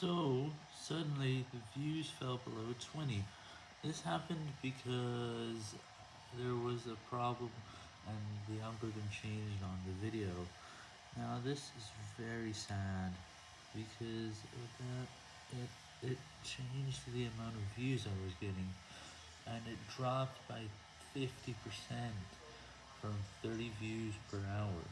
So, suddenly the views fell below 20. This happened because there was a problem and the algorithm changed on the video. Now this is very sad because that it, it changed the amount of views I was getting and it dropped by 50% from 30 views per hour.